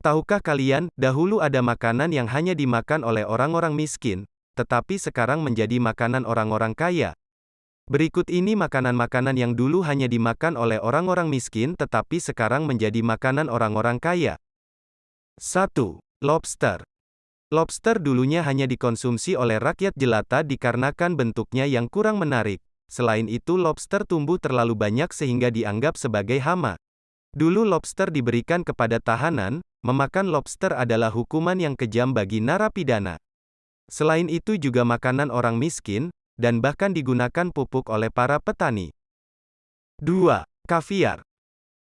Tahukah kalian, dahulu ada makanan yang hanya dimakan oleh orang-orang miskin, tetapi sekarang menjadi makanan orang-orang kaya. Berikut ini makanan-makanan yang dulu hanya dimakan oleh orang-orang miskin tetapi sekarang menjadi makanan orang-orang kaya. 1. Lobster. Lobster dulunya hanya dikonsumsi oleh rakyat jelata dikarenakan bentuknya yang kurang menarik. Selain itu lobster tumbuh terlalu banyak sehingga dianggap sebagai hama. Dulu lobster diberikan kepada tahanan, memakan lobster adalah hukuman yang kejam bagi narapidana. Selain itu juga makanan orang miskin, dan bahkan digunakan pupuk oleh para petani. 2. Kaviar.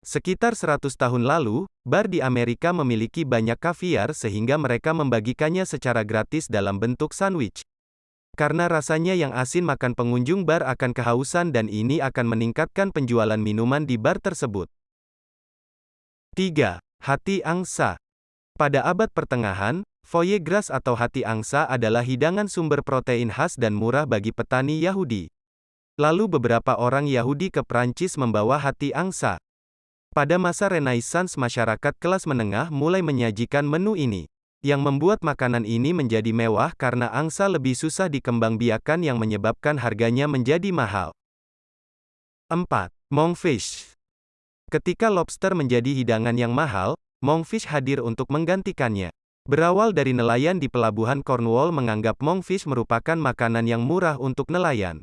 Sekitar 100 tahun lalu, bar di Amerika memiliki banyak kaviar sehingga mereka membagikannya secara gratis dalam bentuk sandwich. Karena rasanya yang asin makan pengunjung bar akan kehausan dan ini akan meningkatkan penjualan minuman di bar tersebut. 3. Hati angsa. Pada abad pertengahan, Foie gras atau hati angsa adalah hidangan sumber protein khas dan murah bagi petani Yahudi. Lalu beberapa orang Yahudi ke Prancis membawa hati angsa. Pada masa Renaissance masyarakat kelas menengah mulai menyajikan menu ini. Yang membuat makanan ini menjadi mewah karena angsa lebih susah dikembangbiakan yang menyebabkan harganya menjadi mahal. 4. Monkfish. Ketika lobster menjadi hidangan yang mahal, monkfish hadir untuk menggantikannya. Berawal dari nelayan di pelabuhan Cornwall menganggap monkfish merupakan makanan yang murah untuk nelayan.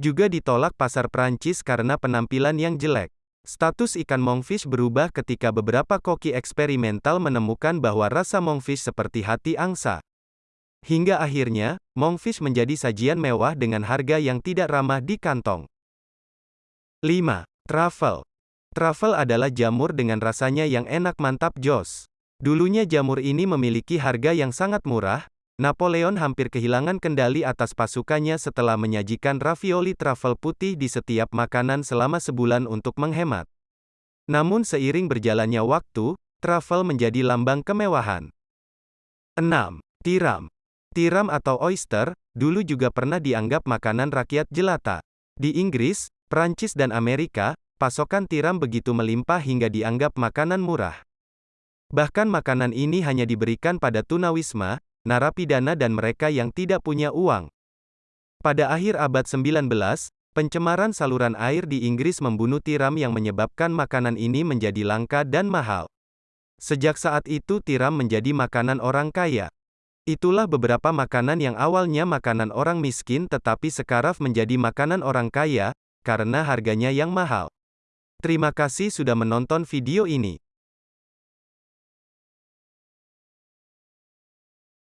Juga ditolak pasar Prancis karena penampilan yang jelek. Status ikan monkfish berubah ketika beberapa koki eksperimental menemukan bahwa rasa monkfish seperti hati angsa. Hingga akhirnya, monkfish menjadi sajian mewah dengan harga yang tidak ramah di kantong. 5. Truffle. Truffle adalah jamur dengan rasanya yang enak mantap jos. Dulunya jamur ini memiliki harga yang sangat murah, Napoleon hampir kehilangan kendali atas pasukannya setelah menyajikan ravioli truffle putih di setiap makanan selama sebulan untuk menghemat. Namun seiring berjalannya waktu, truffle menjadi lambang kemewahan. 6. Tiram. Tiram atau oyster, dulu juga pernah dianggap makanan rakyat jelata. Di Inggris, Prancis dan Amerika, pasokan tiram begitu melimpah hingga dianggap makanan murah. Bahkan makanan ini hanya diberikan pada tunawisma, narapidana dan mereka yang tidak punya uang. Pada akhir abad 19, pencemaran saluran air di Inggris membunuh tiram yang menyebabkan makanan ini menjadi langka dan mahal. Sejak saat itu tiram menjadi makanan orang kaya. Itulah beberapa makanan yang awalnya makanan orang miskin tetapi sekarang menjadi makanan orang kaya, karena harganya yang mahal. Terima kasih sudah menonton video ini.